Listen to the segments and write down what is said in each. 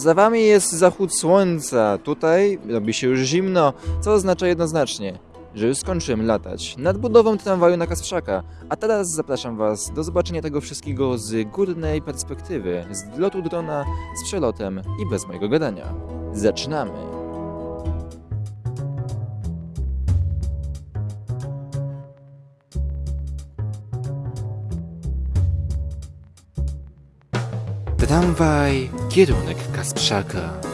Za wami jest zachód słońca. Tutaj robi się już zimno, co oznacza jednoznacznie, że już skończyłem latać nad budową tramwaju na Kasprzaka. A teraz zapraszam was do zobaczenia tego wszystkiego z górnej perspektywy, z lotu drona, z przelotem i bez mojego gadania. Zaczynamy! Tramwaj, kierunek Kasprzaka.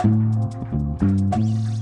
Thank you.